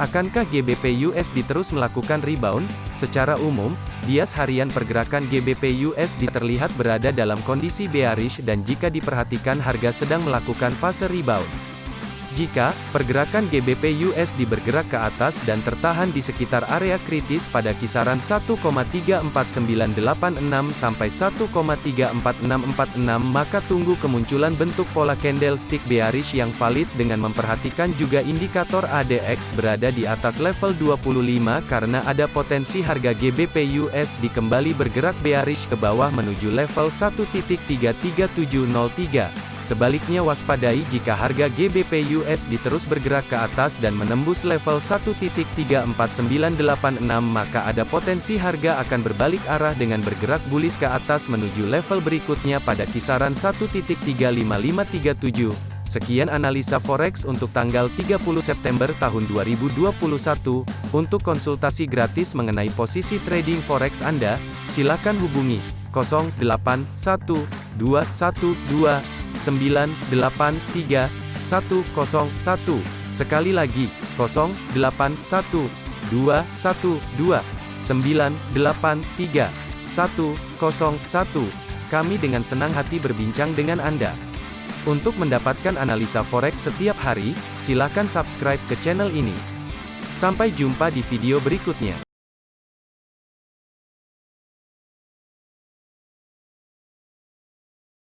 Akankah GBP USD terus melakukan rebound? Secara umum, bias harian pergerakan GBP USD terlihat berada dalam kondisi bearish dan jika diperhatikan harga sedang melakukan fase rebound. Jika pergerakan GBP USD bergerak ke atas dan tertahan di sekitar area kritis pada kisaran 1,34986 sampai 1,34646 maka tunggu kemunculan bentuk pola candlestick bearish yang valid dengan memperhatikan juga indikator ADX berada di atas level 25 karena ada potensi harga GBP USD kembali bergerak bearish ke bawah menuju level 1.33703. Sebaliknya waspadai jika harga GBP USD terus bergerak ke atas dan menembus level 1.34986 maka ada potensi harga akan berbalik arah dengan bergerak bullish ke atas menuju level berikutnya pada kisaran 1.35537. Sekian analisa forex untuk tanggal 30 September tahun 2021. Untuk konsultasi gratis mengenai posisi trading forex Anda, silakan hubungi 081212 983 101. Sekali lagi, 081 212 983 101. Kami dengan senang hati berbincang dengan Anda. Untuk mendapatkan analisa forex setiap hari, silakan subscribe ke channel ini. Sampai jumpa di video berikutnya.